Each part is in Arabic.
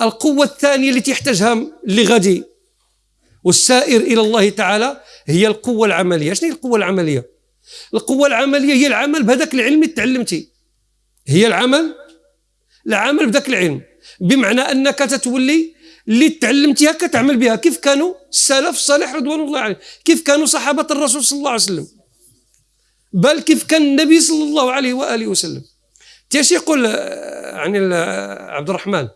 القوة الثانية التي يحتاجها اللي غادي والسائر إلى الله تعالى هي القوة العملية. شنو هي القوة العملية؟ القوة العملية هي العمل بهذاك العلم اللي تعلمتي. هي العمل العمل بذاك العلم. بمعنى أنك تتولي اللي تعلمتيها كتعمل بها. كيف كانوا السلف الصالح رضوان الله عليه كيف كانوا صحابة الرسول صلى الله عليه وسلم؟ بل كيف كان النبي صلى الله عليه وآله وسلم؟ تيش يقول يعني عبد الرحمن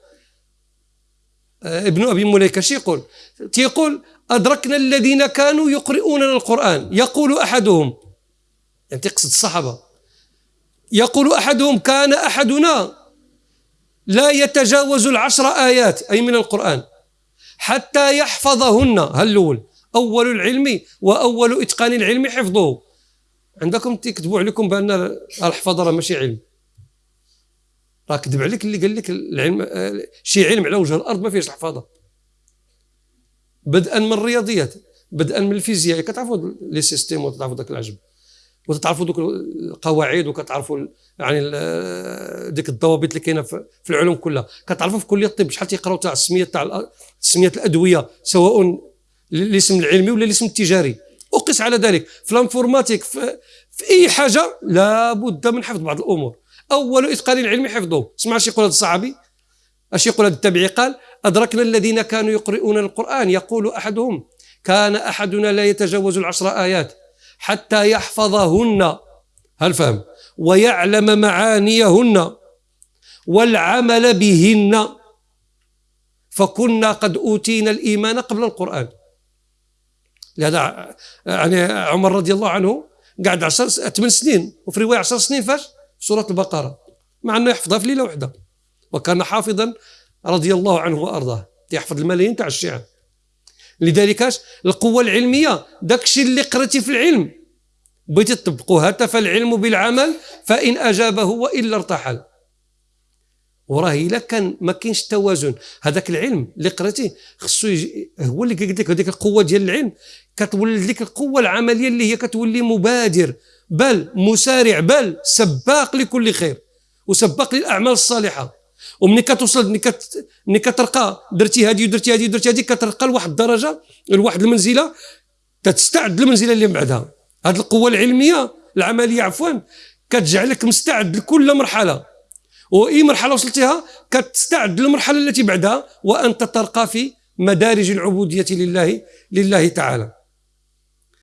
ابن أبي مليكة شي يقول؟ تيقول أدركنا الذين كانوا يقرؤون القرآن. يقول أحدهم يعني تقصد الصحابة. يقول أحدهم كان أحدنا لا يتجاوز العشر آيات أي من القرآن حتى يحفظهن. هل الأول أول العلم وأول إتقان العلم حفظه. عندكم تكتبوا عليكم بأن الحفظ راه ماشي علم. راه كذب عليك اللي قال لك العلم شي علم على وجه الأرض ما فيهش الحفاظة. بدءا من الرياضيات بدءا من الفيزياء كتعرفوا لي سيستيم وتعرفوا ذاك العجب. وتتعرفوا دوك القواعد وكتعرفوا يعني ديك الضوابط اللي كاينة في العلوم كلها. كتعرفوا في كلية الطب شحال تيقراو تاع السمية تاع سميه الأدوية سواء الاسم العلمي ولا الاسم التجاري. اقس على ذلك. في الانفورماتيك في, في أي حاجة لابد من حفظ بعض الأمور. أول إتقان العلم حفظه. اسمع اش يقول هذا الصحابي اش يقول هذا التابعي قال أدركنا الذين كانوا يقرؤون القرآن. يقول أحدهم كان أحدنا لا يتجاوز العشر آيات حتى يحفظهن. هل فهم؟ ويعلم معانيهن والعمل بهن. فكنا قد أوتينا الإيمان قبل القرآن. لهذا يعني عمر رضي الله عنه قعد عشر ثمان سنين وفي رواية عشر سنين فاش؟ سورة البقرة. مع أنه يحفظها في ليلة واحدة. وكان حافظا رضي الله عنه وأرضاه. يحفظ الملايين تاع الشيعة. لذلك القوة العلمية. داكشي اللي قرأتي في العلم. بغيتي تطبقوا هتف العلم بالعمل فإن أجابه وإلا ارتحل. وراه إلا كان ما كاينش توازن هذاك العلم اللي قريتيه خصو هو اللي لك هذيك القوة ديال العلم. كتولد لك القوة العملية اللي هي كتولي مبادر. بل مسارع بل سباق لكل خير. وسباق للأعمال الصالحة. ومني كتوصل ملي كت ملي كترقى درتي هذه ودرتي هذه ودرتي هذه كترقى لواحد الدرجة لواحد المنزلة. تستعد للمنزلة اللي بعدها. هذه القوة العلمية العملية عفوا كتجعلك مستعد لكل مرحلة. وإي مرحلة وصلتها كتستعد للمرحلة التي بعدها وأنت ترقى في مدارج العبودية لله لله تعالى.